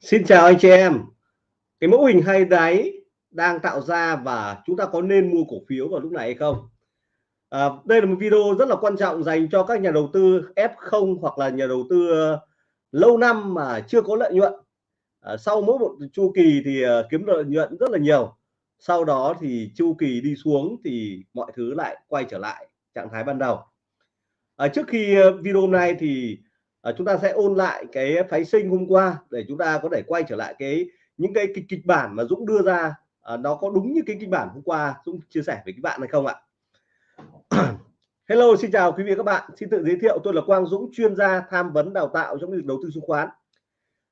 Xin chào anh chị em. Cái mẫu hình hay đáy đang tạo ra và chúng ta có nên mua cổ phiếu vào lúc này hay không? À, đây là một video rất là quan trọng dành cho các nhà đầu tư F0 hoặc là nhà đầu tư ờ, lâu năm mà chưa có lợi nhuận. À, sau mỗi một chu kỳ thì ờ, kiếm lợi nhuận rất là nhiều. Sau đó thì chu kỳ đi xuống thì mọi thứ lại quay trở lại trạng thái ban đầu. À, trước khi ờ, video hôm nay thì à, chúng ta sẽ ôn lại cái phái sinh hôm qua để chúng ta có thể quay trở lại cái những cái kịch, kịch bản mà Dũng đưa ra. À, nó có đúng như cái kịch bản hôm qua Dũng chia sẻ với các bạn hay không ạ? Hello xin chào quý vị các bạn. Xin tự giới thiệu tôi là Quang Dũng chuyên gia tham vấn đào tạo trong việc đầu tư chứng khoán.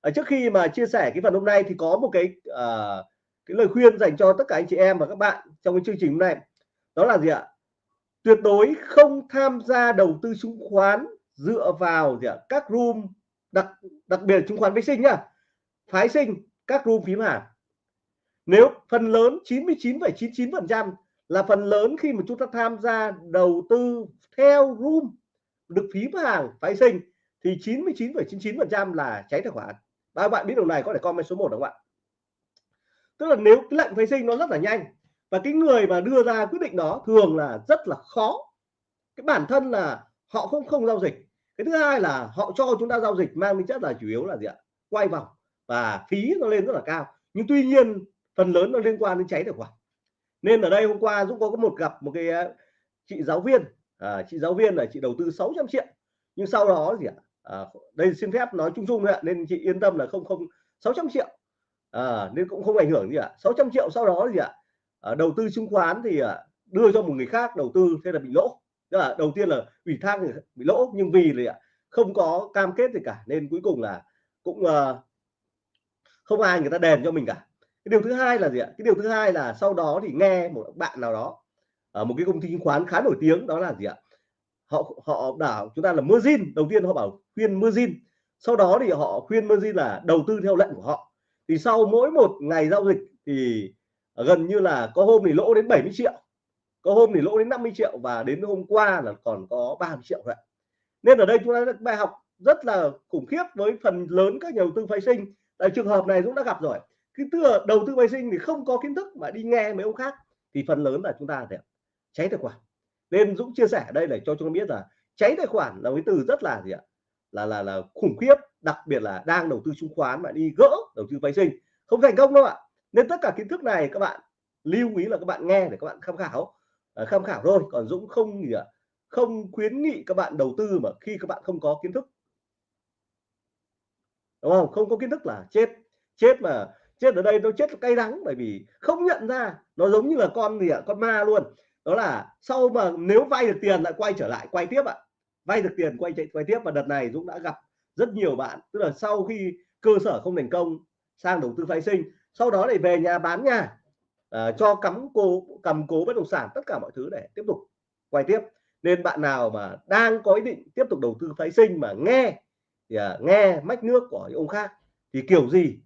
Ở trước khi mà chia sẻ cái phần hôm nay thì có một cái à, cái lời khuyên dành cho tất cả anh chị em và các bạn trong cái chương trình hôm nay. Đó là gì ạ? Tuyệt đối không tham gia đầu tư chứng khoán dựa vào gì ạ? các room đặc đặc biệt chứng khoán phái sinh nhá. Phái sinh các room phím hàng nếu phần lớn 99,99 phần trăm là phần lớn khi mà chúng ta tham gia đầu tư theo room được phím hàng phái sinh thì 99,99 phần trăm là cháy tài khoản. Ba bạn biết điều này có thể comment số 1 đúng không ạ? Tức là nếu cái lệnh phái sinh nó rất là nhanh và cái người mà đưa ra quyết định đó thường là rất là khó. Cái bản thân là họ không không giao dịch cái thứ hai là họ cho chúng ta giao dịch mang tính chất là chủ yếu là gì ạ? Quay vòng và phí nó lên rất là cao. Nhưng tuy nhiên phần lớn nó liên quan đến cháy tài khoản. Nên ở đây hôm qua Dũng có một gặp một cái ờ, chị giáo viên. À, chị giáo viên là chị đầu tư 600 triệu. Nhưng sau đó gì ạ? À, đây xin phép nói chung chung ạ. Nên chị yên tâm là không không 600 triệu. À, nên cũng không ảnh hưởng gì ạ. 600 triệu sau đó gì ạ? À, đầu tư chứng khoán thì à, đưa cho một người khác đầu tư thế là bị lỗ tức là đầu tiên là ủy thác bị lỗ nhưng vì là không có cam kết gì cả nên cuối cùng là cũng uh, không ai người ta đền cho mình cả. Cái điều thứ hai là gì ạ? Cái điều thứ hai là sau đó thì nghe một bạn nào đó ở một cái công ty chứng khoán khá nổi tiếng đó là gì ạ? Họ họ bảo chúng ta là margin đầu tiên họ bảo khuyên margin sau đó thì họ khuyên margin là đầu tư theo lệnh của họ. Thì sau mỗi một ngày giao dịch thì gần như là có hôm thì lỗ đến 70 triệu có hôm thì lỗ đến 50 triệu và đến hôm qua là còn có 30 triệu vậy nên ở đây chúng ta được bài học rất là khủng khiếp với phần lớn các nhà đầu tư phái sinh. Tại trường hợp này Dũng đã gặp rồi. Cái tư đầu tư phái sinh thì không có kiến thức mà đi nghe mấy ông khác. Thì phần lớn là chúng ta sẽ cháy tài khoản. Nên Dũng chia sẻ ở đây để cho chúng ta biết là cháy tài khoản là cái từ rất là gì ạ? Là là là khủng khiếp, đặc biệt là đang đầu tư chứng khoán mà đi gỡ đầu tư phái sinh. Không thành công đâu ạ. Nên tất cả kiến thức này các bạn lưu ý là các bạn nghe để các bạn tham khảo. Ờ, tham khảo thôi. Còn Dũng không gì ạ. Không khuyến nghị các bạn đầu tư mà khi các bạn không có kiến thức. Đúng không? Không có kiến thức là chết. Chết mà, chết ở đây nó chết cay đắng bởi vì không nhận ra. Nó giống như là con gì ạ? Con ma luôn. Đó là sau mà nếu vay được tiền lại quay trở lại, quay tiếp ạ. Vay được tiền, quay chạy, quay tiếp. Và đợt này Dũng đã gặp rất nhiều bạn. Tức là sau khi cơ sở không thành công, sang đầu tư phái sinh, sau đó để về nhà bán nhà uh, cho cắm cố cầm cố bất động sản tất cả mọi thứ để tiếp tục quay tiếp. Nên bạn nào mà đang có ý định tiếp tục đầu tư phái sinh mà nghe thì à, nghe mách nước của ông khác thì kiểu gì?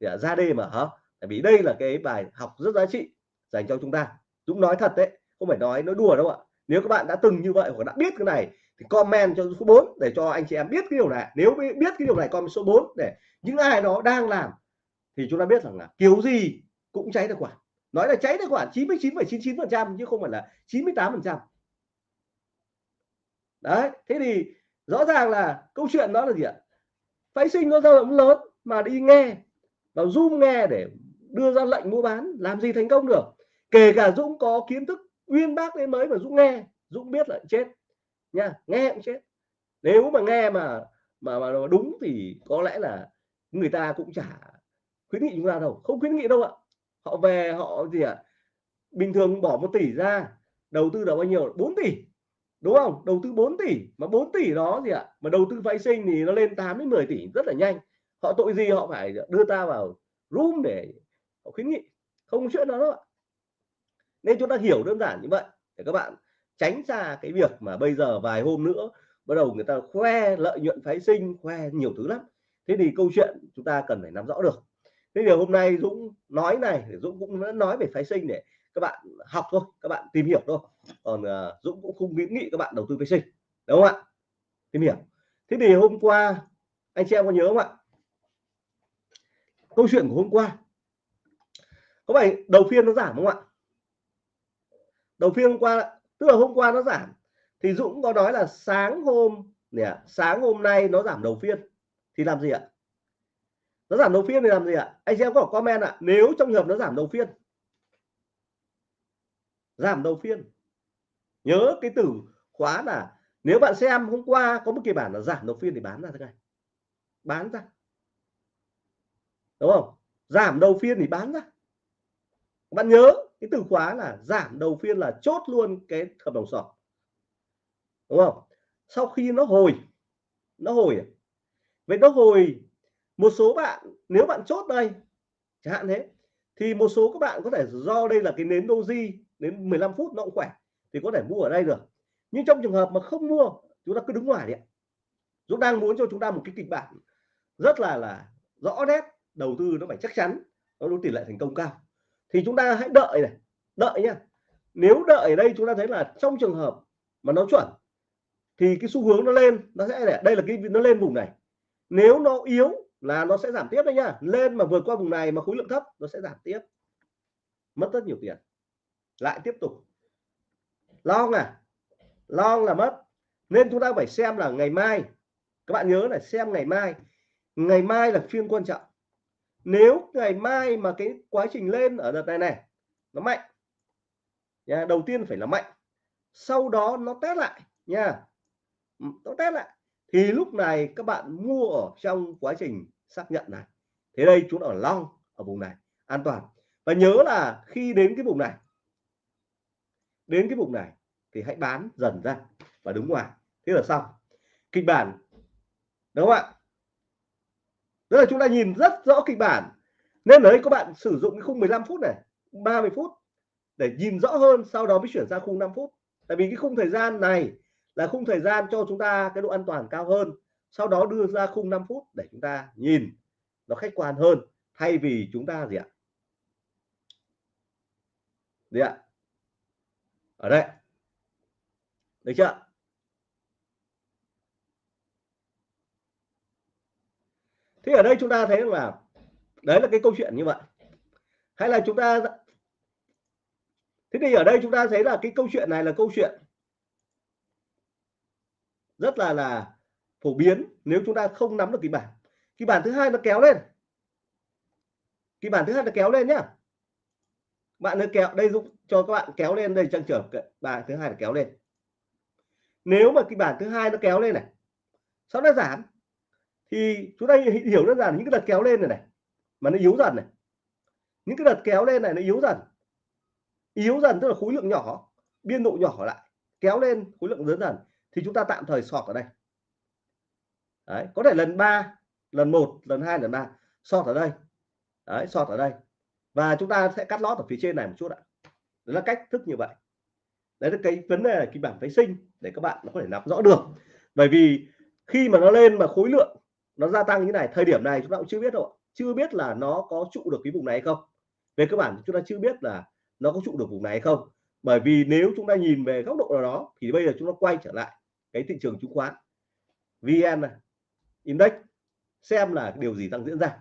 Thì à, ra đây mà hả? Tại vì đây là cái bài học rất giá trị dành cho chúng ta. Dũng nói thật đấy không phải nói nói đùa đâu ạ. Nếu các bạn đã từng như vậy hoặc đã biết cái này thì comment cho số 4 để cho anh chị em biết cái điều này. Nếu biết cái điều này comment số 4 để những ai đó đang làm thì chúng ta biết rằng là kiểu gì cũng cháy được quả nói là cháy tài khoản 99,99 phần trăm chứ không phải là 98 phần trăm. Đấy thế thì rõ ràng là câu chuyện đó là gì ạ? Phái sinh nó dao động lớn mà đi nghe vào zoom nghe để đưa ra lệnh mua bán làm gì thành công được? Kể cả Dũng có kiến thức uyên bác đến mới mà Dũng nghe Dũng biết là chết nha nghe cũng chết. Nếu mà nghe mà mà mà đúng thì có lẽ là người ta cũng chả khuyến nghị chúng ta đâu không khuyến nghị đâu ạ họ về, họ gì ạ? À? bình thường bỏ một tỷ ra, đầu tư được bao nhiêu? 4 tỷ, đúng không? Đầu tư 4 tỷ, mà 4 tỷ đó gì ạ? À? mà đầu tư vay sinh thì nó lên 8 đến 10 tỷ, rất là nhanh. Họ tội gì họ phải đưa ta vào room để họ khuyến nghị? Không chuyện đó đâu nên chúng ta hiểu đơn giản như vậy, để các bạn tránh xa cái việc mà bây giờ vài hôm nữa bắt đầu người ta khoe lợi nhuận phái sinh, khoe nhiều thứ lắm. Thế thì câu chuyện chúng ta cần phải nắm rõ được thế thì hôm nay Dũng nói này Dũng cũng nói về phái sinh để các bạn học thôi các bạn tìm hiểu thôi. Còn uh, Dũng cũng không khuyến nghị các bạn đầu tư phái sinh đúng không ạ? Tìm hiểu. Thế thì hôm qua anh chị em có nhớ không ạ? Câu chuyện của hôm qua. Có phải đầu phiên nó giảm không ạ? Đầu phiên hôm qua tức là hôm qua nó giảm thì Dũng có nói là sáng hôm nè sáng hôm nay nó giảm đầu phiên thì làm gì ạ? Nó giảm đầu phiên thì làm gì ạ? Anh xem có comment ạ. Nếu trong trường hợp nó giảm đầu phiên. Giảm đầu phiên. Nhớ cái từ khóa là nếu bạn xem hôm qua có một kỳ bản là giảm đầu phiên thì bán ra thế này bán ra. Đúng không? Giảm đầu phiên thì bán ra. Bạn nhớ cái từ khóa là giảm đầu phiên là chốt luôn cái hợp đồng sỏ đúng không? Sau khi nó hồi nó hồi à? vậy nó hồi một số bạn, nếu bạn chốt đây, chẳng hạn thế, thì một số các bạn có thể do đây là cái nến doji đến 15 phút nó cũng khỏe, thì có thể mua ở đây được. Nhưng trong trường hợp mà không mua, chúng ta cứ đứng ngoài đi Dũng đang muốn cho chúng ta một cái kịch bản rất là là rõ nét, đầu tư nó phải chắc chắn, nó có tỷ lệ thành công cao. Thì chúng ta hãy đợi này, đợi nhá. Nếu đợi ở đây chúng ta thấy là trong trường hợp mà nó chuẩn, thì cái xu hướng nó lên, nó sẽ để, đây là cái, nó lên vùng này. Nếu nó yếu là nó sẽ giảm tiếp đấy nhá. Lên mà vượt qua vùng này mà khối lượng thấp, nó sẽ giảm tiếp. Mất rất nhiều tiền. Lại tiếp tục. Long à long là mất. Nên chúng ta phải xem là ngày mai. Các bạn nhớ là xem ngày mai. Ngày mai là phiên quan trọng. Nếu ngày mai mà cái quá trình lên ở đợt này này, nó mạnh, nha, đầu tiên phải là mạnh. Sau đó nó test lại, nha. Nó test lại. Thì lúc này các bạn mua ở trong quá trình xác nhận này. Thế đây chúng ở long, ở vùng này. An toàn. Và nhớ là khi đến cái vùng này, đến cái vùng này thì hãy bán dần ra và đứng ngoài. Thế là xong. Kịch bản, đúng không ạ? Tức là chúng ta nhìn rất rõ kịch bản. Nên đấy các bạn sử dụng cái khung 15 phút này 30 phút để nhìn rõ hơn, sau đó mới chuyển sang khung 5 phút. Tại vì cái khung thời gian này là khung thời gian cho chúng ta cái độ an toàn cao hơn sau đó đưa ra khung 5 phút để chúng ta nhìn nó khách quan hơn, thay vì chúng ta gì ạ? Gì ạ? Ở đây. Được chưa? Thế ở đây chúng ta thấy là đấy là cái câu chuyện như vậy. Hay là chúng ta thế thì ở đây chúng ta thấy là cái câu chuyện này là câu chuyện rất là là phổ biến nếu chúng ta không nắm được kịch bản. Kịch bản thứ hai nó kéo lên. Kịch bản thứ hai nó kéo lên nhá. Bạn nó kéo, đây giúp cho các bạn kéo lên đây trang trở bài thứ hai là kéo lên. Nếu mà kịch bản thứ hai nó kéo lên này sau đó giảm, thì chúng ta hiểu đơn giản những cái đợt kéo lên này này, mà nó yếu dần này. Những cái đợt kéo lên này nó yếu dần. Yếu dần tức là khối lượng nhỏ, biên độ nhỏ lại, kéo lên khối lượng lớn dần, thì chúng ta tạm thời sọt ở đây đấy có thể lần 3 lần 1 lần 2 lần 3 sọt ở đây. Đấy sọt ở đây. Và chúng ta sẽ cắt lót ở phía trên này một chút ạ. Đó là cách thức như vậy. Đấy là cái vấn đề kịch bản phái sinh để các bạn nó có thể nắm rõ được. Bởi vì khi mà nó lên mà khối lượng nó gia tăng như này thời điểm này chúng ta cũng chưa biết đâu chưa biết là nó có trụ được cái vùng này hay không. Về cơ bản chúng ta chưa biết là nó có trụ được vùng này hay không. Bởi vì nếu chúng ta nhìn về góc độ nào đó thì bây giờ chúng ta quay trở lại cái thị trường chứng khoán. Vn này, index xem là điều gì đang diễn ra.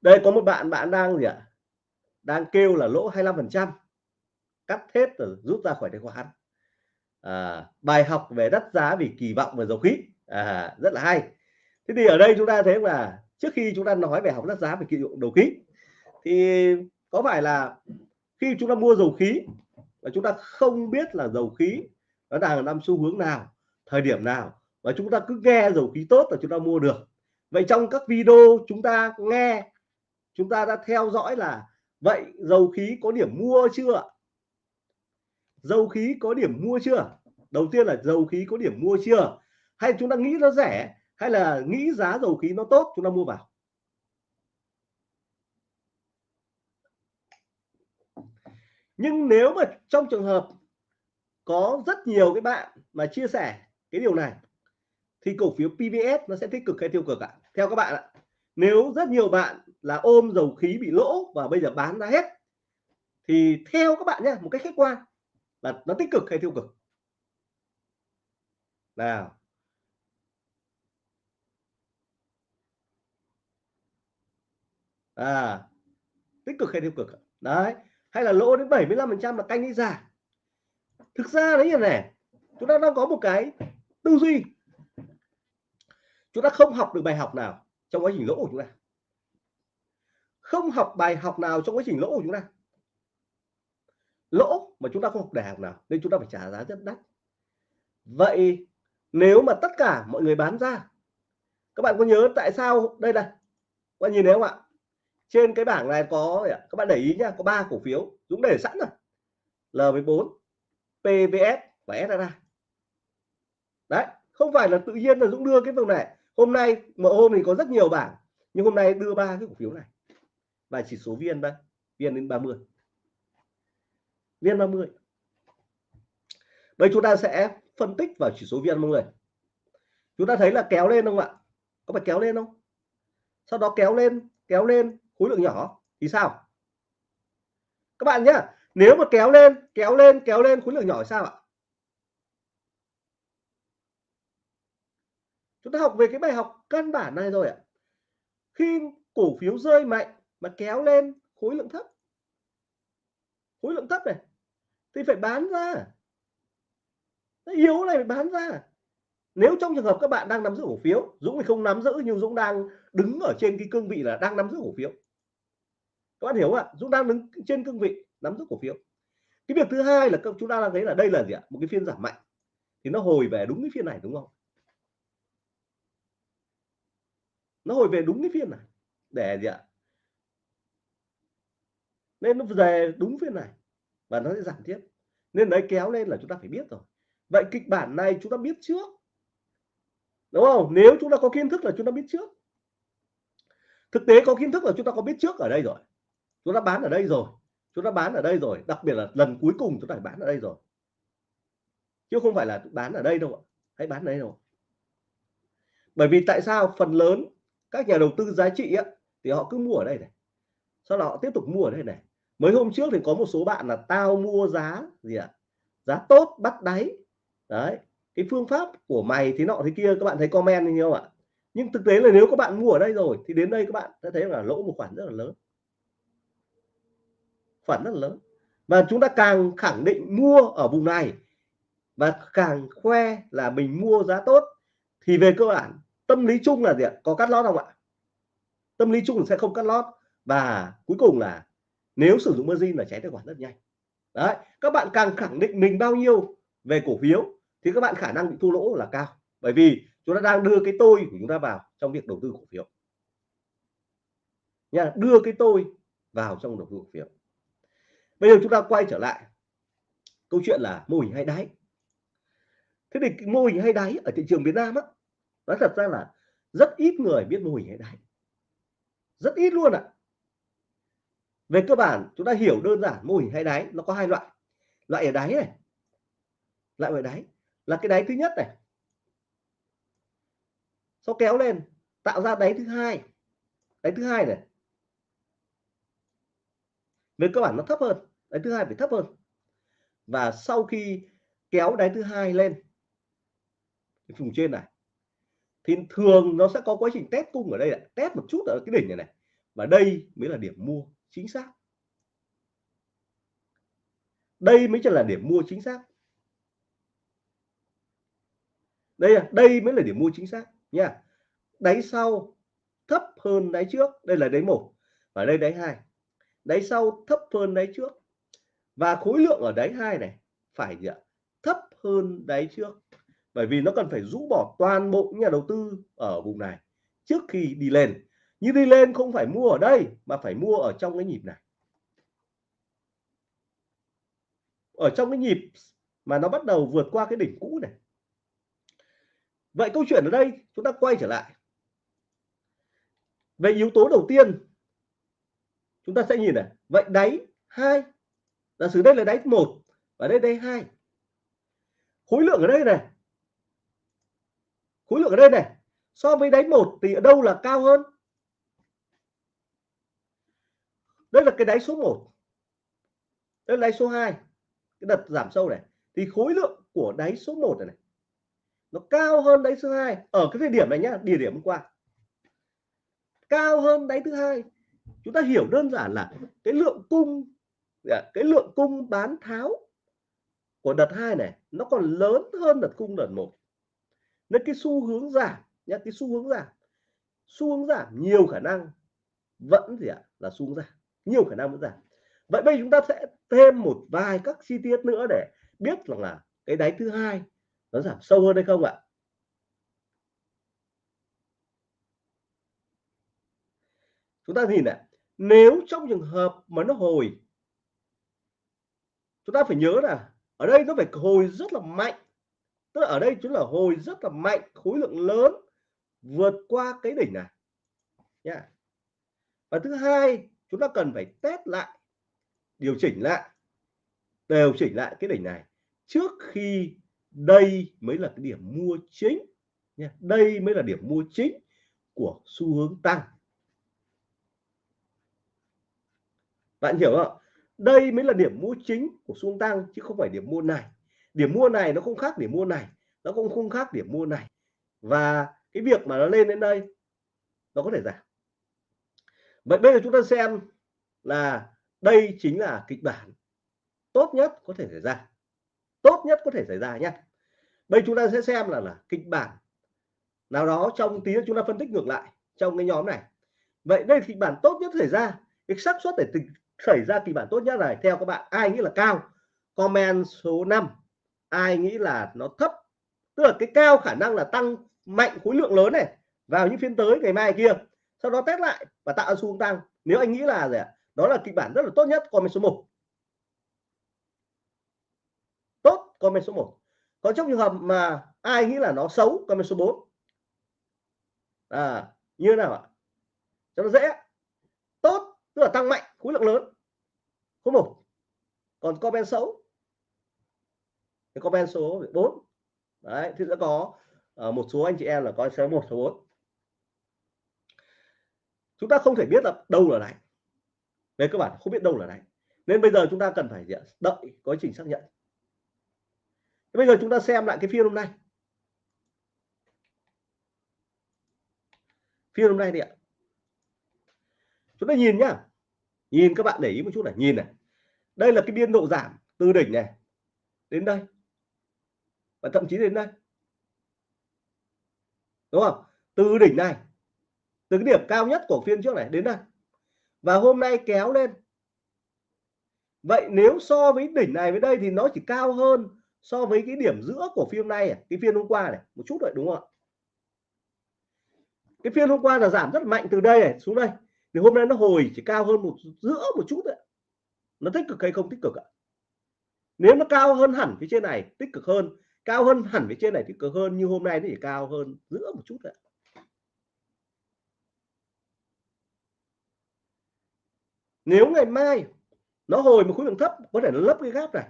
Đây có một bạn bạn đang gì ạ? Đang kêu là lỗ 25 phần trăm cắt hết rồi rút ra khỏi tài khoản. À, bài học về đắt giá vì kỳ vọng về dầu khí. À, rất là hay. Thế thì ở đây chúng ta thấy là trước khi chúng ta nói về học đắt giá về kỳ vọng dầu khí thì có phải là khi chúng ta mua dầu khí và chúng ta không biết là dầu khí nó đang nằm xu hướng nào thời điểm nào và chúng ta cứ nghe dầu khí tốt là chúng ta mua được. Vậy trong các video chúng ta nghe, chúng ta đã theo dõi là, vậy dầu khí có điểm mua chưa dầu khí có điểm mua chưa? Đầu tiên là dầu khí có điểm mua chưa? Hay chúng ta nghĩ nó rẻ, hay là nghĩ giá dầu khí nó tốt, chúng ta mua vào? Nhưng nếu mà trong trường hợp có rất nhiều cái bạn mà chia sẻ cái điều này thì cổ phiếu PVS nó sẽ tích cực hay tiêu cực ạ? Theo các bạn ạ, nếu rất nhiều bạn là ôm dầu khí bị lỗ và bây giờ bán ra hết, thì theo các bạn nhé một cách khách quan là nó tích cực hay tiêu cực? Nào. À tích cực hay tiêu cực đấy, hay là lỗ đến 75 phần trăm là canh đi giả thực ra đấy là này chúng ta đang có một cái tư duy chúng ta không học được bài học nào trong quá trình lỗ của chúng ta. Không học bài học nào trong quá trình lỗ của chúng ta. Lỗ mà chúng ta không học đại học nào nên chúng ta phải trả giá rất đắt. Vậy nếu mà tất cả mọi người bán ra, các bạn có nhớ tại sao đây này? Các bạn nhìn thấy không ạ? Trên cái bảng này có các bạn để ý nhá có ba cổ phiếu. Dũng để sẵn rồi. L14 PVS và SRA đấy, không phải là tự nhiên là Dũng đưa cái vùng này hôm nay, mà hôm thì có rất nhiều bảng, nhưng hôm nay đưa ba cái cổ phiếu này. Và chỉ số viên đây viên đến 30 viên 30 đây chúng ta sẽ phân tích vào chỉ số viên 30 chúng ta thấy là kéo lên không ạ? Có phải kéo lên không? Sau đó kéo lên kéo lên, khối lượng nhỏ, thì sao? Các bạn nhá, nếu mà kéo lên kéo lên kéo lên, khối lượng nhỏ thì sao ạ? Chúng ta học về cái bài học căn bản này rồi ạ. Khi cổ phiếu rơi mạnh mà kéo lên, khối lượng thấp. Khối lượng thấp này, thì phải bán ra. Nó yếu này phải bán ra. Nếu trong trường hợp các bạn đang nắm giữ cổ phiếu, Dũng thì không nắm giữ nhưng Dũng đang đứng ở trên cái cương vị là đang nắm giữ cổ phiếu. Các bạn hiểu không ạ? Dũng đang đứng trên cương vị nắm giữ cổ phiếu. Cái việc thứ hai là chúng ta đang thấy là đây là gì ạ? Một cái phiên giảm mạnh. Thì nó hồi về đúng cái phiên này, đúng không? Nó hồi về đúng cái phiên này. Để gì ạ? Nên nó về đúng phiên này và nó sẽ giảm tiếp. Nên đấy, kéo lên là chúng ta phải biết rồi. Vậy kịch bản này chúng ta biết trước. Đúng không? Nếu chúng ta có kiến thức là chúng ta biết trước. Thực tế có kiến thức là chúng ta có biết trước ở đây rồi. Chúng ta bán ở đây rồi. Chúng ta bán ở đây rồi. Đặc biệt là lần cuối cùng chúng ta phải bán ở đây rồi. Chứ không phải là bán ở đây đâu ạ. Hãy bán ở đây đâu bởi vì tại sao phần lớn các nhà đầu tư giá trị á, thì họ cứ mua ở đây này. Sau đó họ tiếp tục mua ở đây này. Mấy hôm trước thì có một số bạn là tao mua giá gì ạ? Giá tốt bắt đáy. Đấy cái phương pháp của mày thì nọ thế kia các bạn thấy comment như không ạ? Nhưng thực tế là nếu các bạn mua ở đây rồi thì đến đây các bạn sẽ thấy là lỗ một khoản rất là lớn. Khoản rất là lớn. Và chúng ta càng khẳng định mua ở vùng này và càng khoe là mình mua giá tốt thì về cơ bản tâm lý chung là gì ạ? Có cắt lót không ạ? Tâm lý chung sẽ không cắt lót. Và cuối cùng là nếu sử dụng margin là cháy tài khoản rất nhanh. Đấy, các bạn càng khẳng định mình bao nhiêu về cổ phiếu thì các bạn khả năng bị thua lỗ là cao. Bởi vì chúng ta đang đưa cái tôi của chúng ta vào trong việc đầu tư cổ phiếu. Nha, đưa cái tôi vào trong đầu tư cổ phiếu. Bây giờ chúng ta quay trở lại câu chuyện là mô hình hay đáy. Thế thì mô hình hay đáy ở thị trường Việt Nam á nói thật ra là rất ít người biết mô hình hay đáy rất ít luôn ạ. À. về cơ bản, chúng ta hiểu đơn giản mô hình hay đáy, nó có hai loại. Loại ở đáy này. Loại ở đáy là cái đáy thứ nhất này. Sau kéo lên, tạo ra đáy thứ hai. Đáy thứ hai này. Về cơ bản nó thấp hơn, đáy thứ hai phải thấp hơn. Và sau khi kéo đáy thứ hai lên vùng trên này thì thường nó sẽ có quá trình test cung ở đây là test một chút ở cái đỉnh này này. Và đây mới là điểm mua chính xác. Đây mới chỉ là điểm mua chính xác. Đây đây mới là điểm mua chính xác nha. Đáy sau thấp hơn đáy trước. Đây là đáy một và đây đáy hai. Đáy sau thấp hơn đáy trước. Và khối lượng ở đáy hai này phải gì ạ? Thấp hơn đáy trước bởi vì nó cần phải rũ bỏ toàn bộ nhà đầu tư ở vùng này trước khi đi lên. Như đi lên không phải mua ở đây, mà phải mua ở trong cái nhịp này. Ở trong cái nhịp mà nó bắt đầu vượt qua cái đỉnh cũ này. Vậy câu chuyện ở đây chúng ta quay trở lại. Về yếu tố đầu tiên, chúng ta sẽ nhìn này. Vậy đáy hai, giả sử đây là đáy một và đây đây hai. Khối lượng ở đây này khối lượng ở đây này so với đáy một thì ở đâu là cao hơn? Đây là cái đáy số 1 đây là đáy số 2 cái đợt giảm sâu này thì khối lượng của đáy số 1 này, này nó cao hơn đáy số 2 ở cái thời điểm này nhá địa điểm hôm qua. Cao hơn đáy thứ hai. Chúng ta hiểu đơn giản là cái lượng cung dạ, cái lượng cung bán tháo của đợt hai này nó còn lớn hơn đợt cung đợt một nên cái xu hướng giảm nhá, cái xu hướng giảm. Xu hướng giảm nhiều khả năng vẫn gì ạ? Là xu hướng giảm, nhiều khả năng vẫn giảm. Vậy bây chúng ta sẽ thêm một vài các chi tiết nữa để biết rằng là cái đáy thứ hai nó giảm sâu hơn hay không ạ? Chúng ta nhìn này, nếu trong trường hợp mà nó hồi, chúng ta phải nhớ là ở đây nó phải hồi rất là mạnh tức là ở đây chúng là hồi rất là mạnh, khối lượng lớn vượt qua cái đỉnh này. Nha. Và thứ hai, chúng ta cần phải test lại, điều chỉnh lại điều chỉnh lại cái đỉnh này trước khi đây mới là cái điểm mua chính. Nha, đây mới là điểm mua chính của xu hướng tăng. Bạn hiểu không đây mới là điểm mua chính của xu hướng tăng chứ không phải điểm mua này điểm mua này nó không khác điểm mua này, nó cũng không khác điểm mua này. Và cái việc mà nó lên đến đây, nó có thể giảm. Vậy bây giờ chúng ta xem là đây chính là kịch bản tốt nhất có thể xảy ra. Tốt nhất có thể xảy ra nhé bây chúng ta sẽ xem là là kịch bản nào đó trong tí chúng ta phân tích ngược lại trong cái nhóm này. Vậy đây kịch bản tốt nhất xảy ra. Cái xác suất để xảy ra kịch bản tốt nhất này, theo các bạn, ai nghĩ là cao? Comment số 5 ai nghĩ là nó thấp? Tức là cái cao khả năng là tăng mạnh khối lượng lớn này vào những phiên tới ngày mai kia. Sau đó test lại và tạo xu hướng tăng. Nếu anh nghĩ là gì ạ? Đó là kịch bản rất là tốt nhất, comment số 1 tốt, comment số 1 có trong trường hợp mà ai nghĩ là nó xấu, comment số 4 à như thế nào ạ? Cho nó dễ. Tốt, tức là tăng mạnh khối lượng lớn. Số một. Còn comment xấu cái comment số 4 đấy thì sẽ có uh, một số anh chị em là có số 1 số 4 chúng ta không thể biết là đâu là đáy về cơ bản không biết đâu là đáy nên bây giờ chúng ta cần phải đợi quá trình xác nhận. Bây giờ chúng ta xem lại cái phiên hôm nay. Phiên hôm nay đi ạ. Chúng ta nhìn nhá. Nhìn các bạn để ý một chút này nhìn này. Đây là cái biên độ giảm từ đỉnh này đến đây và thậm chí đến đây đúng không? Từ đỉnh này, từ cái điểm cao nhất của phiên trước này đến đây và hôm nay kéo lên. Vậy nếu so với đỉnh này với đây thì nó chỉ cao hơn so với cái điểm giữa của phiên này à? cái phiên hôm qua này, một chút rồi đúng không ạ? Cái phiên hôm qua là giảm rất mạnh từ đây này xuống đây. Thì hôm nay nó hồi chỉ cao hơn một, giữa một chút đấy nó tích cực hay không tích cực ạ? Nếu nó cao hơn hẳn phía trên này, tích cực hơn cao hơn hẳn phía trên này thì cực hơn như hôm nay nó chỉ cao hơn giữa một chút đấy nếu ngày mai nó hồi một khối lượng thấp, có thể nó lấp cái gap này.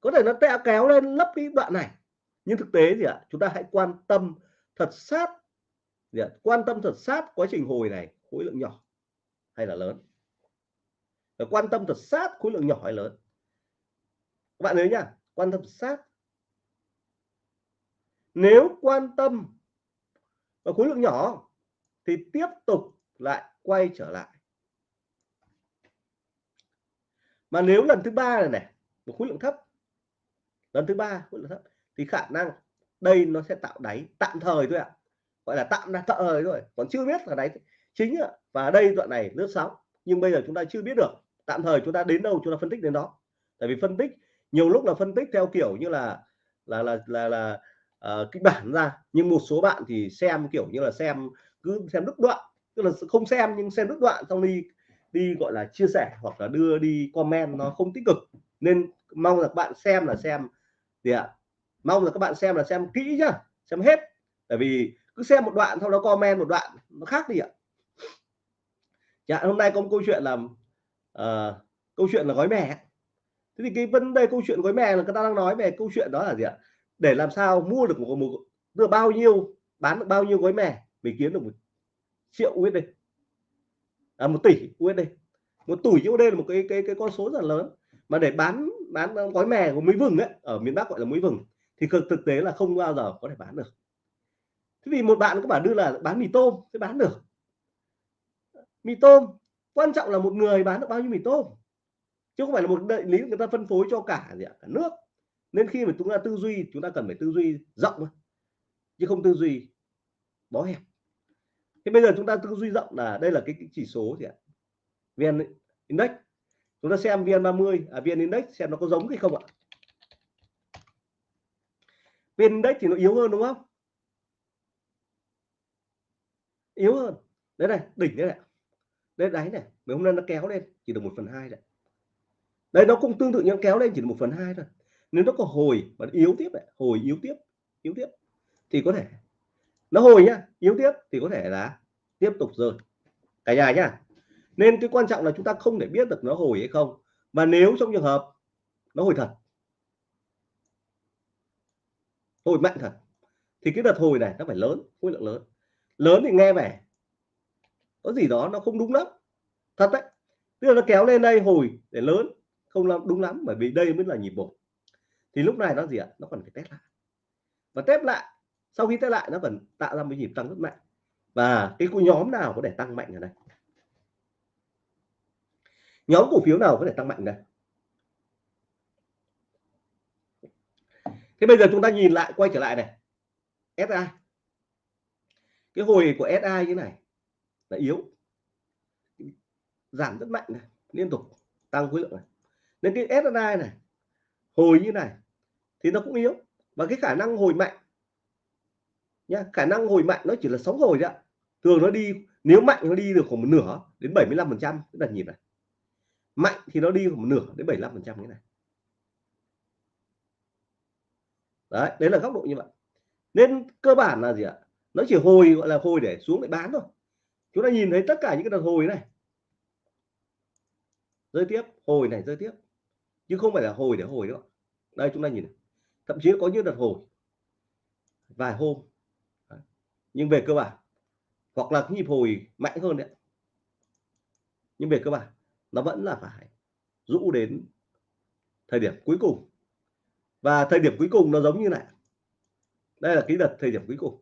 Có thể nó tẹo kéo lên, lấp cái đoạn này. Nhưng thực tế gì ạ, chúng ta hãy quan tâm thật sát gì ạ? quan tâm thật sát quá trình hồi này, khối lượng nhỏ hay là lớn. Và quan tâm thật sát khối lượng nhỏ hay lớn. Các bạn nhớ nhá quan tâm sát nếu quan tâm và khối lượng nhỏ thì tiếp tục lại quay trở lại. Mà nếu lần thứ ba này này một khối lượng thấp, lần thứ ba khối lượng thấp thì khả năng đây nó sẽ tạo đáy tạm thời thôi ạ. Gọi là tạm là tạm thời thôi, còn chưa biết là đáy chính ạ. Và đây đoạn này lướt sóng nhưng bây giờ chúng ta chưa biết được. Tạm thời chúng ta đến đâu chúng ta phân tích đến đó. Tại vì phân tích, nhiều lúc là phân tích theo kiểu như là là là là là uh, kịch bản ra. Nhưng một số bạn thì xem kiểu như là xem cứ xem đứt đoạn. Tức là không xem nhưng xem đứt đoạn xong đi đi gọi là chia sẻ hoặc là đưa đi comment nó không tích cực. Nên mong là các bạn xem là xem gì ạ? Mong là các bạn xem là xem kỹ nhá xem hết. Tại vì cứ xem một đoạn sau đó comment một đoạn nó khác đi ạ. Dạ hôm nay có một câu chuyện là uh, ờ, câu chuyện là gói mè. Thế thì cái vấn đề câu chuyện gói mè là người ta đang nói về câu chuyện đó là gì ạ? Để làm sao mua được một, một được bao nhiêu bán được bao nhiêu gói mè mình kiếm được một triệu USD à, một tỷ USD một tỷ USD là một cái cái cái con số rất là lớn. Mà để bán bán gói mè của muối vừng ấy ở miền Bắc gọi là muối vừng thì thực thực tế là không bao giờ có thể bán được. Thế vì một bạn có bảo đưa là bán mì tôm sẽ bán được. Mì tôm quan trọng là một người bán được bao nhiêu mì tôm. Chứ không phải là một đại lý người ta phân phối cho cả gì ạ cả nước nên khi mà chúng ta tư duy chúng ta cần phải tư duy rộng chứ không tư duy bó hẹp. Thế bây giờ chúng ta tư duy rộng là đây là cái, cái chỉ số gì ạ? Vn index. Chúng ta xem vn 30 à vn index xem nó có giống hay không ạ? Vn index thì nó yếu hơn đúng không? Yếu hơn. Đấy này đỉnh đấy này. Đây đáy này mấy hôm nay nó kéo lên chỉ được một phần hai đấy đây nó cũng tương tự như kéo lên chỉ được một phần hai thôi nếu nó có hồi và yếu tiếp này hồi yếu tiếp yếu tiếp, thì có thể, nó hồi nhá, yếu tiếp thì có thể là tiếp tục rơi. Cả nhà nhá, nên cái quan trọng là chúng ta không để biết được nó hồi hay không. Và nếu trong trường hợp nó hồi thật, hồi mạnh thật, thì cái đợt hồi này nó phải lớn, khối lượng lớn. Lớn thì nghe vẻ, có gì đó nó không đúng lắm, thật đấy. Tức là nó kéo lên đây hồi để lớn, không làm đúng lắm, bởi vì đây mới là nhịp một thì lúc này nó gì ạ? Nó còn phải test lại. Và test lại, sau khi test lại nó vẫn tạo ra một nhịp tăng rất mạnh. Và cái nhóm nào có thể tăng mạnh ở đây? Nhóm cổ phiếu nào có thể tăng mạnh đây? Thế bây giờ chúng ta nhìn lại, quay trở lại này. SI cái hồi của SI như này là yếu. Giảm rất mạnh này, liên tục, tăng khối lượng này. Nên cái SI này, hồi như này thì nó cũng yếu. Và cái khả năng hồi mạnh nhá, khả năng hồi mạnh nó chỉ là sóng hồi ạ thường nó đi, nếu mạnh nó đi được khoảng một nửa đến 75 phần trăm. Cái đợt nhịp này. Mạnh thì nó đi khoảng một nửa đến 75 phần trăm cái này. Đấy đấy là góc độ như vậy. Nên cơ bản là gì ạ? Nó chỉ hồi, gọi là hồi để xuống để bán thôi. Chúng ta nhìn thấy tất cả những cái đợt hồi này. Rơi tiếp, hồi này rơi tiếp. Chứ không phải là hồi để hồi đâu đây, chúng ta nhìn này thậm chí có những đợt hồi, vài hôm. Nhưng về cơ bản, hoặc là cái nhịp hồi mạnh hơn đấy. Nhưng về cơ bản, nó vẫn là phải rũ đến thời điểm cuối cùng. Và thời điểm cuối cùng nó giống như này. Đây là cái đợt thời điểm cuối cùng.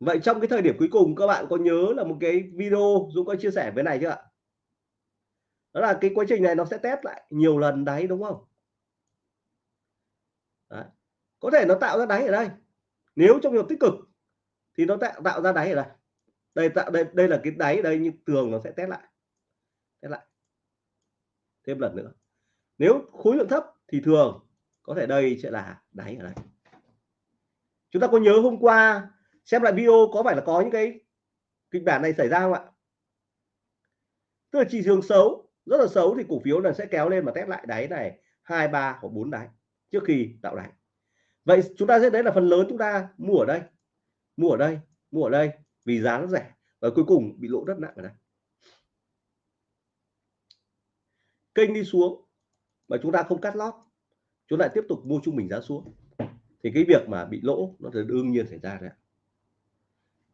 Vậy trong cái thời điểm cuối cùng, các bạn có nhớ là một cái video Dũng có chia sẻ với này chưa ạ? Đó là cái quá trình này nó sẽ test lại nhiều lần đáy đúng không? Đấy. có thể nó tạo ra đáy ở đây. Nếu trong trường tích cực thì nó tạo tạo ra đáy ở đây. Đây tạo, đây đây là cái đáy ở đây nhưng tường nó sẽ test lại. Test lại. Thêm lần nữa. Nếu khối lượng thấp thì thường có thể đây sẽ là đáy ở đây. Chúng ta có nhớ hôm qua xem lại video có phải là có những cái kịch bản này xảy ra không ạ? Tức là chỉ trường xấu, rất là xấu thì cổ phiếu là sẽ kéo lên mà test lại đáy này, hai, ba hoặc bốn đáy trước khi tạo đáy vậy chúng ta sẽ thấy là phần lớn chúng ta mua ở đây, mua ở đây, mua ở đây vì giá nó rẻ và cuối cùng bị lỗ rất nặng ở đây. Kênh đi xuống mà chúng ta không cắt lót, chúng lại tiếp tục mua trung bình giá xuống. Thì cái việc mà bị lỗ nó sẽ đương nhiên xảy ra đấy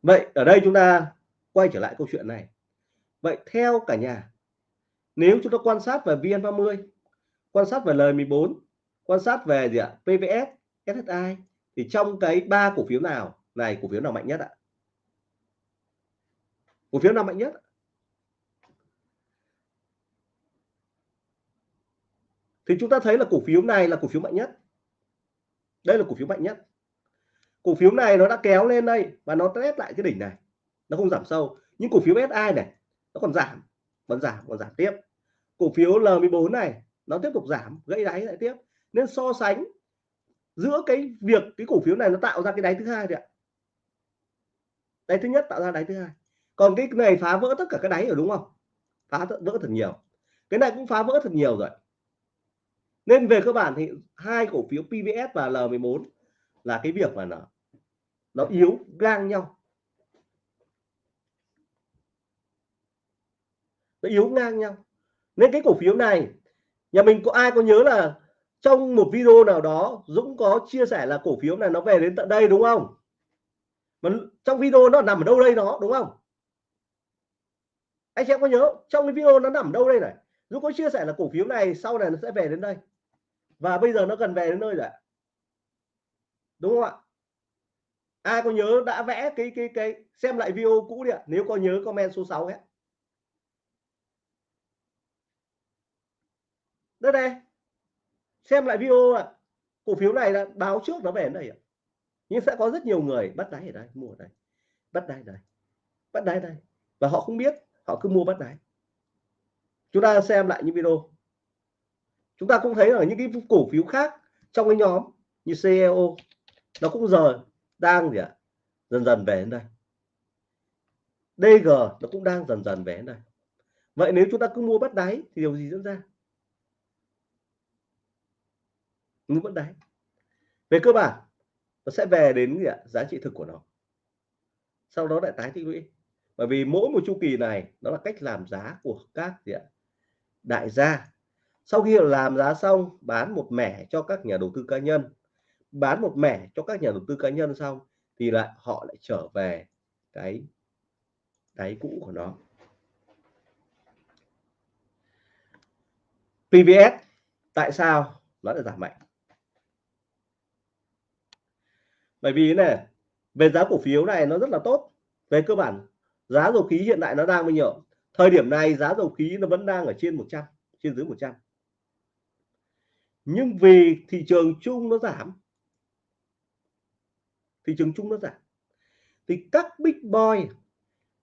vậy ở đây chúng ta quay trở lại câu chuyện này. Vậy theo cả nhà, nếu chúng ta quan sát về VN30 quan sát về lời14 quan sát về gì ạ? PVS SSI thì trong cái ba cổ phiếu nào? Này, cổ phiếu nào mạnh nhất ạ? Cổ phiếu nào mạnh nhất thì chúng ta thấy là cổ phiếu này là cổ phiếu mạnh nhất. Đây là cổ phiếu mạnh nhất. Cổ phiếu này nó đã kéo lên đây và nó test lại cái đỉnh này. Nó không giảm sâu. Nhưng cổ phiếu SI này, nó còn giảm. Vẫn giảm, còn giảm tiếp. Cổ phiếu L14 này, nó tiếp tục giảm, gãy đáy lại tiếp nên so sánh giữa cái việc cái cổ phiếu này nó tạo ra cái đáy thứ hai đấy ạ. Đáy thứ nhất tạo ra đáy thứ hai. Còn cái này phá vỡ tất cả cái đáy rồi đúng không? Phá vỡ thật nhiều. Cái này cũng phá vỡ thật nhiều rồi. Nên về cơ bản thì hai cổ phiếu PVS và L14 là cái việc mà nó nó yếu ngang nhau. Nó yếu ngang nhau. Nên cái cổ phiếu này, nhà mình có ai có nhớ là trong một video nào đó, Dũng có chia sẻ là cổ phiếu này nó về đến tận đây, đúng không? Mà trong video nó nằm ở đâu đây nó, đúng không? Anh chị em có nhớ, trong cái video nó nằm ở đâu đây này? Dũng có chia sẻ là cổ phiếu này sau này nó sẽ về đến đây. Và bây giờ nó cần về đến nơi rồi đúng không ạ? Ai có nhớ đã vẽ cái cái cái, xem lại video cũ đi ạ, nếu có nhớ comment số 6 hết đây đây xem lại video ạ. Cổ phiếu này là báo trước nó về đến đây ạ. Nhưng sẽ có rất nhiều người bắt đáy ở đây, mua ở đây. Bắt đáy đây. Bắt đáy đây. Và họ không biết, họ cứ mua bắt đáy. Chúng ta xem lại những video. Chúng ta cũng thấy ở những cái cổ phiếu khác trong cái nhóm như CEO nó cũng giờ đang gì ạ? Dần dần về đến đây. DG nó cũng đang dần dần về đến đây. Vậy nếu chúng ta cứ mua bắt đáy thì điều gì diễn ra? Mua vẫn đáy về cơ bản, nó sẽ về đến gì ạ? Giá trị thực của nó. Sau đó lại tái tích lũy. Bởi vì mỗi một chu kỳ này, nó là cách làm giá của các gì ạ? Đại gia. Sau khi làm giá xong, bán một mẻ cho các nhà đầu tư cá nhân. Bán một mẻ cho các nhà đầu tư cá nhân xong, thì lại họ lại trở về cái đáy cũ của nó. PVS tại sao nó lại giảm mạnh? Bởi vì này về giá cổ phiếu này nó rất là tốt. Về cơ bản, giá dầu khí hiện tại nó đang bao nhiêu? Thời điểm này giá dầu khí nó vẫn đang ở trên 100 trên dưới 100 nhưng vì thị trường chung nó giảm, thị trường chung nó giảm, thì các big boy,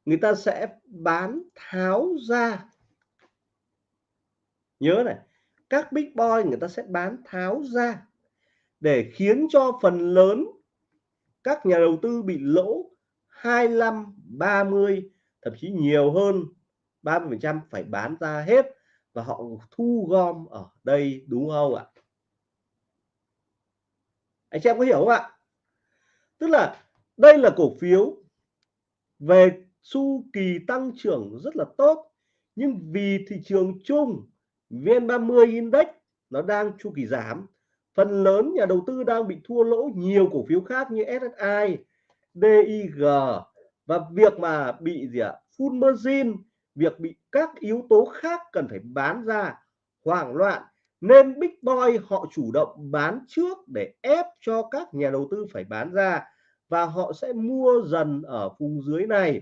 người ta sẽ bán tháo ra. Nhớ này, các big boy người ta sẽ bán tháo ra để khiến cho phần lớn các nhà đầu tư bị lỗ 25 30 thậm chí nhiều hơn 30 phần trăm phải bán ra hết và họ thu gom ở đây, đúng không ạ? Anh chị em có hiểu không ạ? Tức là đây là cổ phiếu về chu kỳ tăng trưởng rất là tốt, nhưng vì thị trường chung VN30 Index nó đang chu kỳ giảm phần lớn nhà đầu tư đang bị thua lỗ nhiều cổ phiếu khác như SSI DIG và việc mà bị gì ạ, full margin, việc bị các yếu tố khác cần phải bán ra, hoảng loạn. Nên big boy họ chủ động bán trước để ép cho các nhà đầu tư phải bán ra và họ sẽ mua dần ở vùng dưới này.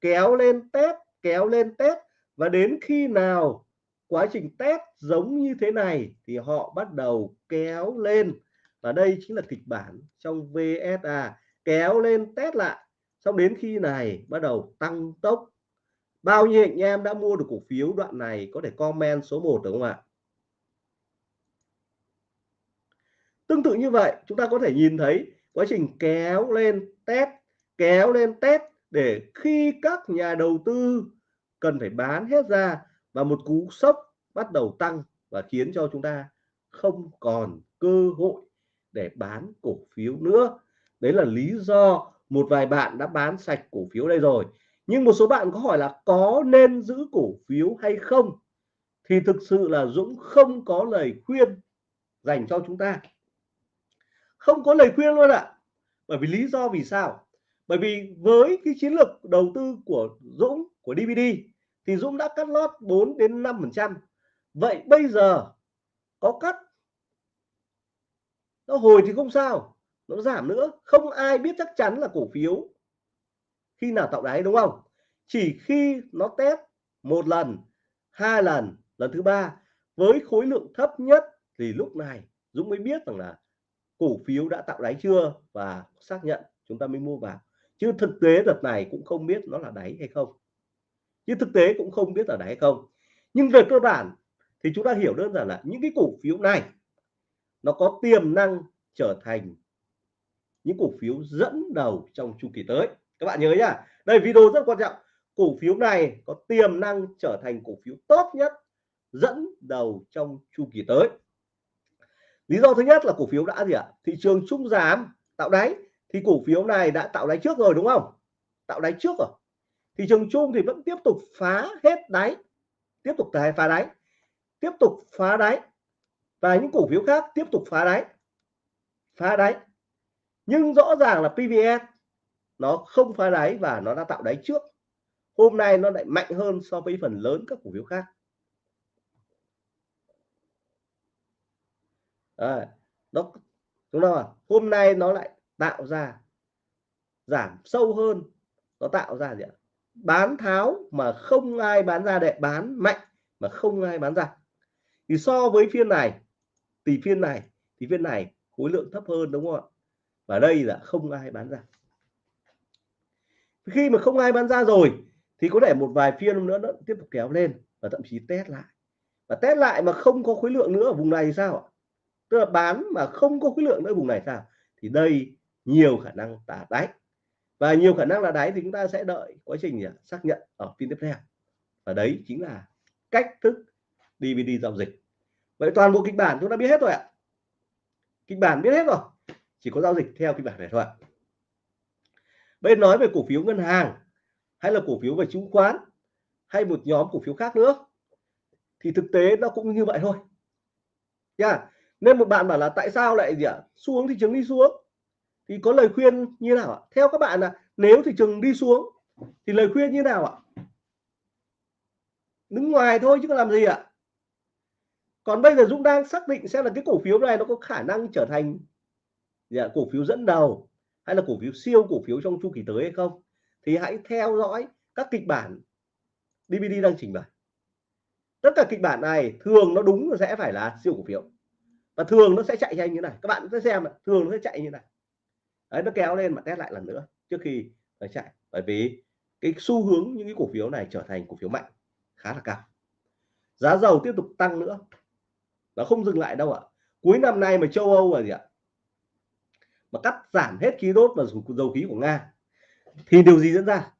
Kéo lên test kéo lên test và đến khi nào quá trình test giống như thế này thì họ bắt đầu kéo lên. Và đây chính là kịch bản trong VSA kéo lên test lại. Xong đến khi này bắt đầu tăng tốc. Bao nhiêu anh em đã mua được cổ phiếu đoạn này có thể comment số 1 được không ạ? Tương tự như vậy, chúng ta có thể nhìn thấy quá trình kéo lên test, kéo lên test để khi các nhà đầu tư cần phải bán hết ra và một cú sốc bắt đầu tăng và khiến cho chúng ta không còn cơ hội để bán cổ phiếu nữa. Đấy là lý do một vài bạn đã bán sạch cổ phiếu đây rồi. Nhưng một số bạn có hỏi là có nên giữ cổ phiếu hay không? Thì thực sự là Dũng không có lời khuyên dành cho chúng ta. Không có lời khuyên luôn ạ. Bởi vì lý do vì sao? Bởi vì với cái chiến lược đầu tư của Dũng, của DVD thì Dũng đã cắt lót 4 đến 5 phần trăm. Vậy bây giờ có cắt? Nó hồi thì không sao, nó giảm nữa. Không ai biết chắc chắn là cổ phiếu khi nào tạo đáy, đúng không? Chỉ khi nó test một lần, hai lần lần thứ ba với khối lượng thấp nhất thì lúc này Dũng mới biết rằng là cổ phiếu đã tạo đáy chưa và xác nhận chúng ta mới mua vào. Chứ thực tế đợt này cũng không biết nó là đáy hay không chứ thực tế cũng không biết ở đấy hay không. Nhưng về cơ bản thì chúng ta hiểu đơn giản là những cái cổ phiếu này, nó có tiềm năng trở thành những cổ phiếu dẫn đầu trong chu kỳ tới. Các bạn nhớ nhá, đây video rất quan trọng. Cổ phiếu này có tiềm năng trở thành cổ phiếu tốt nhất, dẫn đầu trong chu kỳ tới. Lý do thứ nhất là cổ phiếu đã gì ạ? Thị trường trung giảm, tạo đáy. Thì cổ phiếu này đã tạo đáy trước rồi, đúng không? Tạo đáy trước rồi thị trường chung thì vẫn tiếp tục phá hết đáy tiếp tục phá đáy tiếp tục phá đáy. Và những cổ phiếu khác tiếp tục phá đáy phá đáy. Nhưng rõ ràng là PVS nó không phá đáy và nó đã tạo đáy trước. Hôm nay nó lại mạnh hơn so với phần lớn các cổ phiếu khác. À, nó không ta hôm nay nó lại tạo ra giảm sâu hơn nó tạo ra gì ạ? Bán tháo mà không ai bán ra để bán mạnh, mà không ai bán ra. Thì so với phiên này, thì phiên này, thì phiên này khối lượng thấp hơn, đúng không ạ? Và đây là không ai bán ra. Khi mà không ai bán ra rồi, thì có thể một vài phiên nữa, nó tiếp tục kéo lên và thậm chí test lại. Và test lại mà không có khối lượng nữa ở vùng này thì sao ạ? Tức là bán mà không có khối lượng nữa ở vùng này sao? Thì đây nhiều khả năng tả đáy và nhiều khả năng là đáy thì chúng ta sẽ đợi quá trình à, xác nhận ở phiên tiếp theo. Và đấy chính là cách thức DVD giao dịch. Vậy toàn bộ kịch bản chúng ta biết hết rồi ạ. Kịch bản biết hết rồi. Chỉ có giao dịch theo kịch bản này thôi ạ. Bên nói về cổ phiếu ngân hàng, hay là cổ phiếu về chứng khoán, hay một nhóm cổ phiếu khác nữa, thì thực tế nó cũng như vậy thôi. Nha, nên một bạn bảo là tại sao lại gì ạ? Xuống thị trường đi xuống thì có lời khuyên như nào ạ? Theo các bạn là nếu thị trường đi xuống thì lời khuyên như nào ạ? Đứng ngoài thôi chứ có làm gì ạ? Còn bây giờ Dũng đang xác định xem là cái cổ phiếu này nó có khả năng trở thành dạ, cổ phiếu dẫn đầu hay là cổ phiếu siêu cổ phiếu trong chu kỳ tới hay không? Thì hãy theo dõi các kịch bản DVD đang trình bày. Tất cả kịch bản này thường nó đúng sẽ phải là siêu cổ phiếu và thường nó sẽ chạy nhanh như này. Các bạn sẽ xem thường nó sẽ chạy như này đấy, nó kéo lên mà test lại lần nữa trước khi nó chạy. Bởi vì cái xu hướng những cái cổ phiếu này trở thành cổ phiếu mạnh, khá là cao. Giá dầu tiếp tục tăng nữa. Nó không dừng lại đâu ạ. Cuối năm nay mà châu Âu là gì ạ? Mà cắt giảm hết khí đốt và dầu khí của Nga, thì điều gì diễn ra?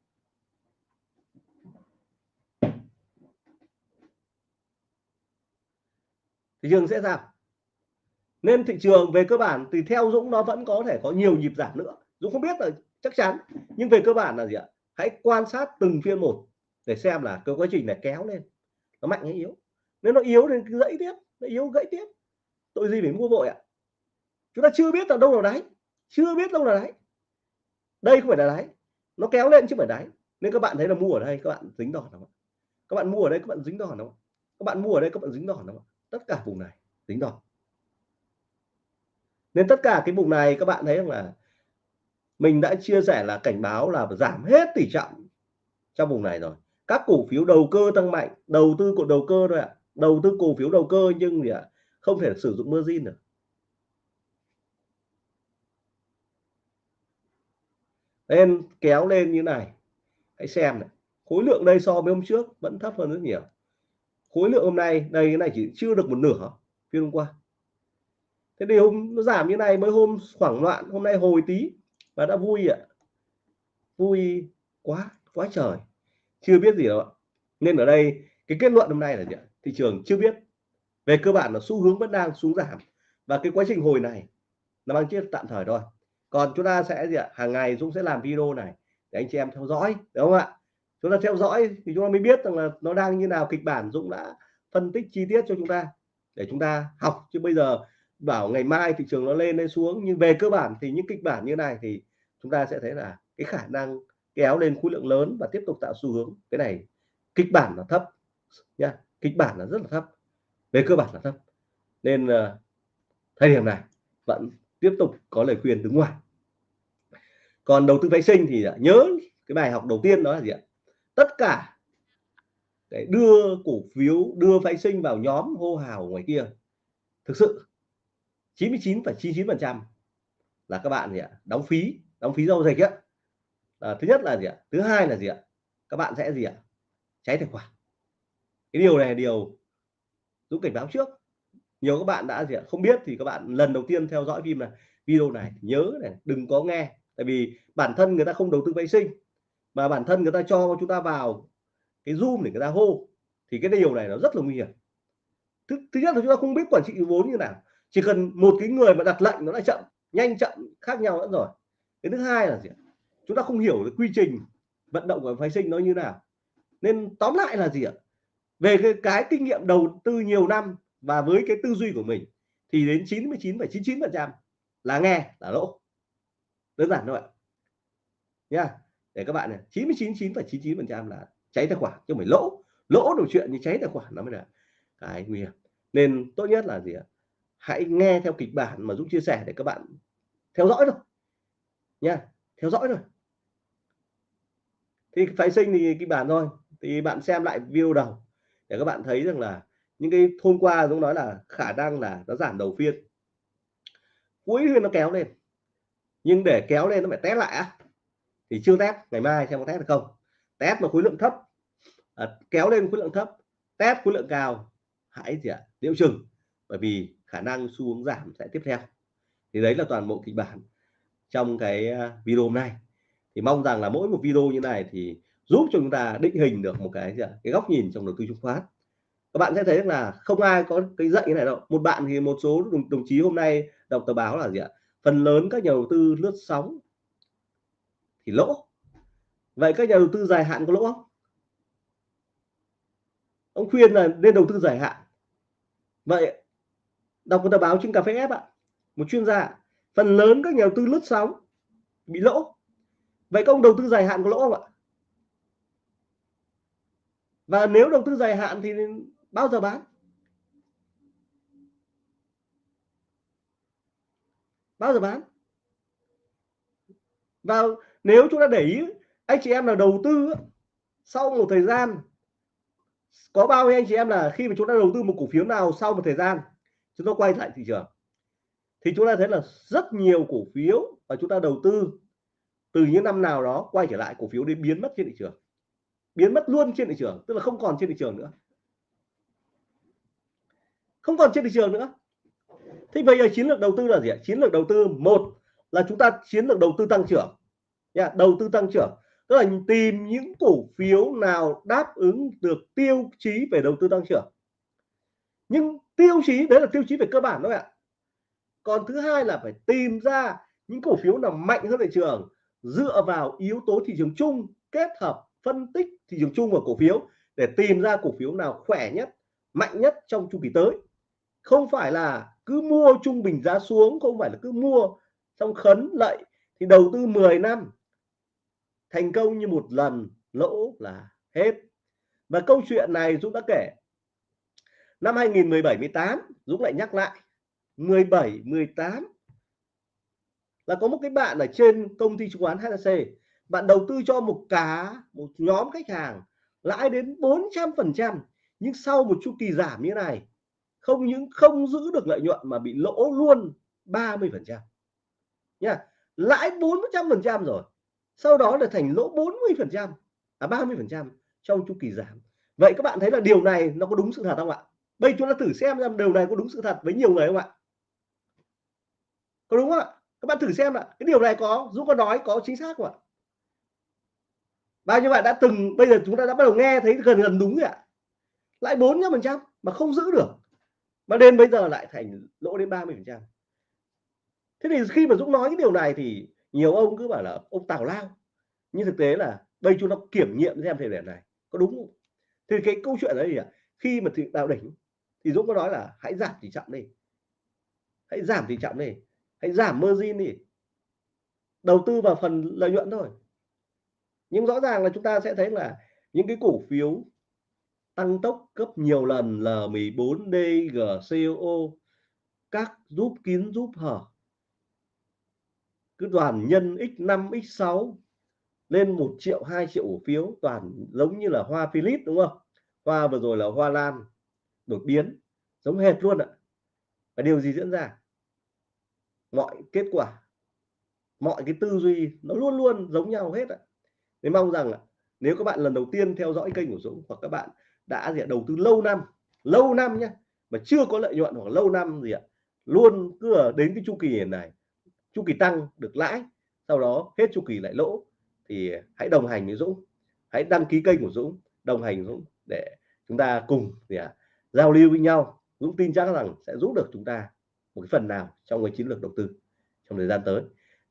Thị trường sẽ giảm nên thị trường về cơ bản thì theo Dũng nó vẫn có thể có nhiều nhịp giảm nữa. Dũng không biết là chắc chắn, nhưng về cơ bản là gì ạ? Hãy quan sát từng phiên một để xem là cái quá trình này kéo lên. Nó mạnh hay yếu? Nếu nó yếu thì cứ dãy tiếp, nó yếu gãy tiếp. Tội gì phải mua vội ạ? Chúng ta chưa biết là đâu là đáy, chưa biết đâu là đáy. Đây không phải là đáy, nó kéo lên chứ phải đáy. Nên các bạn thấy là mua ở đây các bạn dính đòn không các bạn mua ở đây các bạn dính đòn không các bạn mua ở đây các bạn dính đòn không tất cả vùng này dính đòn nên tất cả cái vùng này các bạn thấy rằng là mình đã chia sẻ là cảnh báo là giảm hết tỷ trọng trong vùng này rồi. Các cổ phiếu đầu cơ tăng mạnh đầu tư của đầu cơ thôi ạ. À. đầu tư cổ phiếu đầu cơ nhưng gì ạ? À, không thể sử dụng margin được. Nên kéo lên như này. Hãy xem này. Khối lượng đây so với hôm trước vẫn thấp hơn rất nhiều. Khối lượng hôm nay đây cái này chỉ chưa được một nửa phiên hôm qua thế thì hôm, nó giảm như này mới hôm khoảng loạn, hôm nay hồi tí và đã vui ạ. Vui quá quá trời. Chưa biết gì đâu ạ. Nên ở đây, cái kết luận hôm nay là gì ạ? Thị trường chưa biết. Về cơ bản là xu hướng vẫn đang xuống giảm và cái quá trình hồi này nó mang chiếc tạm thời thôi. Còn chúng ta sẽ gì ạ? Hàng ngày Dũng sẽ làm video này để anh chị em theo dõi, đúng không ạ? Chúng ta theo dõi thì chúng ta mới biết rằng là nó đang như nào, kịch bản Dũng đã phân tích chi tiết cho chúng ta để chúng ta học. Chứ bây giờ bảo ngày mai thị trường nó lên lên xuống nhưng về cơ bản thì những kịch bản như này thì chúng ta sẽ thấy là cái khả năng kéo lên khối lượng lớn và tiếp tục tạo xu hướng. Cái này kịch bản là thấp nha kịch bản là rất là thấp về cơ bản là thấp. Nên uh, thời điểm này vẫn tiếp tục có lời khuyên đứng ngoài. Còn đầu tư vệ sinh thì à, nhớ cái bài học đầu tiên đó là gì ạ? Tất cả để đưa cổ phiếu đưa phái sinh vào nhóm hô hào ngoài kia. Thực sự 99,99 phần trăm là các bạn gì ạ? Đóng phí đóng phí giao dịch á. À, thứ nhất là gì ạ? Thứ hai là gì ạ? Các bạn sẽ gì ạ? Cháy tài khoản. Cái điều này là điều Dũng cảnh báo trước. Nhiều các bạn đã gì ạ? Không biết thì các bạn lần đầu tiên theo dõi phim là video này nhớ này đừng có nghe. Tại vì bản thân người ta không đầu tư vệ sinh mà bản thân người ta cho chúng ta vào cái zoom để người ta hô thì cái điều này nó rất là nguy hiểm. Thứ, thứ nhất là chúng ta không biết quản trị vốn như nào chỉ cần một cái người mà đặt lệnh nó đã chậm nhanh chậm khác nhau nữa rồi. Cái thứ hai là gì chúng ta không hiểu cái quy trình vận động của phái sinh nó như nào. Nên tóm lại là gì ạ? Về cái, cái kinh nghiệm đầu tư nhiều năm và với cái tư duy của mình thì đến 99,99 phần trăm là nghe là lỗ. Đơn giản thôi ạ. Nha. Để các bạn này 99,99 phần trăm là cháy tài khoản chứ không phải lỗ. Lỗ đủ chuyện như cháy tài khoản nó mới là cái nguy hiểm. Nên tốt nhất là gì ạ? Hãy nghe theo kịch bản mà Dũng chia sẻ để các bạn theo dõi thôi. Nha theo dõi rồi thì phái sinh thì kịch bản thôi. Thì bạn xem lại video đầu để các bạn thấy rằng là những cái hôm qua Dũng nói là khả năng là nó giảm đầu phiên. Cuối phiên nó kéo lên. Nhưng để kéo lên nó phải test lại á. Thì chưa test ngày mai xem có test được không. Test mà khối lượng thấp. À, kéo lên khối lượng thấp. Test khối lượng cao. Hãy gì ạ? À, liệu chừng. Bởi vì khả năng xu hướng giảm sẽ tiếp theo. Thì đấy là toàn bộ kịch bản trong cái à, video hôm nay. Thì mong rằng là mỗi một video như này thì giúp cho chúng ta định hình được một cái gì ạ? Cái góc nhìn trong đầu tư chứng khoán. Các bạn sẽ thấy là không ai có cái dạy như này đâu. Một bạn thì một số đồng, đồng chí hôm nay đọc tờ báo là gì ạ? Phần lớn các nhà đầu tư lướt sóng thì lỗ. Vậy các nhà đầu tư dài hạn có lỗ không? Ông khuyên là nên đầu tư dài hạn. Vậy đọc một tờ báo trên cà phê ép ạ. Một chuyên gia phần lớn các nhà đầu tư lướt sóng, bị lỗ. Vậy các ông đầu tư dài hạn có lỗ không ạ? Và nếu đầu tư dài hạn thì bao giờ bán? Bao giờ bán? Và nếu chúng ta để ý, anh chị em là đầu tư sau một thời gian, có bao nhiêu anh chị em là khi mà chúng ta đầu tư một cổ phiếu nào sau một thời gian? Chúng ta quay lại thị trường. Thì chúng ta thấy là rất nhiều cổ phiếu và chúng ta đầu tư từ những năm nào đó quay trở lại, cổ phiếu đến biến mất trên thị trường. Biến mất luôn trên thị trường, tức là không còn trên thị trường nữa. Không còn trên thị trường nữa. Thế bây giờ chiến lược đầu tư là gì ạ? Chiến lược đầu tư, một là chúng ta chiến lược đầu tư tăng trưởng. Nha, đầu tư tăng trưởng. Tức là tìm những cổ phiếu nào đáp ứng được tiêu chí về đầu tư tăng trưởng nhưng tiêu chí, đấy là tiêu chí về cơ bản thôi ạ. Còn thứ hai là phải tìm ra những cổ phiếu nào mạnh hơn thị trường, dựa vào yếu tố thị trường chung, kết hợp, phân tích thị trường chung và cổ phiếu để tìm ra cổ phiếu nào khỏe nhất, mạnh nhất trong chu kỳ tới. Không phải là cứ mua trung bình giá xuống, không phải là cứ mua xong khấn lợi thì đầu tư 10 năm, thành công như một lần, lỗ là hết. Và câu chuyện này Dũng đã kể năm 2017 18 Dũng lại nhắc lại. 17 18 là có một cái bạn ở trên công ty chứng khoán HSC bạn đầu tư cho một cá, một nhóm khách hàng lãi đến 400 phần trăm, nhưng sau một chu kỳ giảm như này, không những không giữ được lợi nhuận mà bị lỗ luôn 30 phần trăm. Nha, lãi 400 phần trăm rồi, sau đó là thành lỗ 40 phần trăm à 30 phần trăm trong chu kỳ giảm. Vậy các bạn thấy là điều này nó có đúng sự thật không ạ? Bây chúng ta thử xem xem điều này có đúng sự thật với nhiều người không ạ? Có đúng không ạ? Các bạn thử xem ạ. Cái điều này có Dũng có nói, có chính xác không ạ? Bao nhiêu bạn đã từng, bây giờ chúng ta đã bắt đầu nghe thấy gần gần đúng rồi ạ. Lại bốn phần trăm, mà không giữ được. Mà đến bây giờ lại thành lỗ đến 30 phần trăm. Thế thì khi mà Dũng nói cái điều này thì nhiều ông cứ bảo là ông tào lao. Nhưng thực tế là bây chúng nó kiểm nghiệm xem thời điểm này có đúng không? Thì cái câu chuyện đấy gì ạ? Khi mà thị đạo đỉnh thì Dũng có nói là hãy giảm tỷ trọng đi. Hãy giảm tỷ trọng đi. Hãy giảm margin đi. Đầu tư vào phần lợi nhuận thôi. Nhưng rõ ràng là chúng ta sẽ thấy là những cái cổ phiếu tăng tốc gấp nhiều lần L14, DGCO các giúp kín giúp hở. Cứ đoàn nhân x5 x6 lên 1 triệu 2 triệu cổ phiếu toàn giống như là hoa Philip đúng không? Hoa vừa rồi là hoa lan đột biến giống hệt luôn ạ. Và điều gì diễn ra? Mọi kết quả mọi cái tư duy nó luôn luôn giống nhau hết ạ. Nên mong rằng nếu các bạn lần đầu tiên theo dõi kênh của Dũng hoặc các bạn đã gì ạ, đầu tư lâu năm lâu năm nhé mà chưa có lợi nhuận hoặc lâu năm gì ạ luôn cứ đến cái chu kỳ này chu kỳ tăng được lãi sau đó hết chu kỳ lại lỗ thì hãy đồng hành với Dũng hãy đăng ký kênh của Dũng đồng hành với Dũng để chúng ta cùng gì ạ, giao lưu với nhau Dũng tin chắc rằng sẽ giúp được chúng ta một cái phần nào trong cái chiến lược đầu tư trong thời gian tới.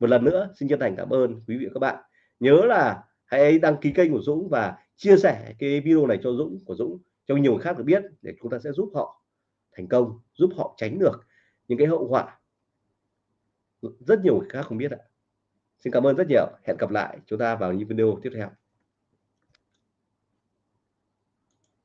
Một lần nữa, xin chân thành cảm ơn quý vị và các bạn. Nhớ là hãy đăng ký kênh của Dũng và chia sẻ cái video này cho Dũng, của Dũng, cho nhiều người khác được biết để chúng ta sẽ giúp họ thành công, giúp họ tránh được những cái hậu họa. rất nhiều người khác không biết ạ. Xin cảm ơn rất nhiều. Hẹn gặp lại chúng ta vào những video tiếp theo.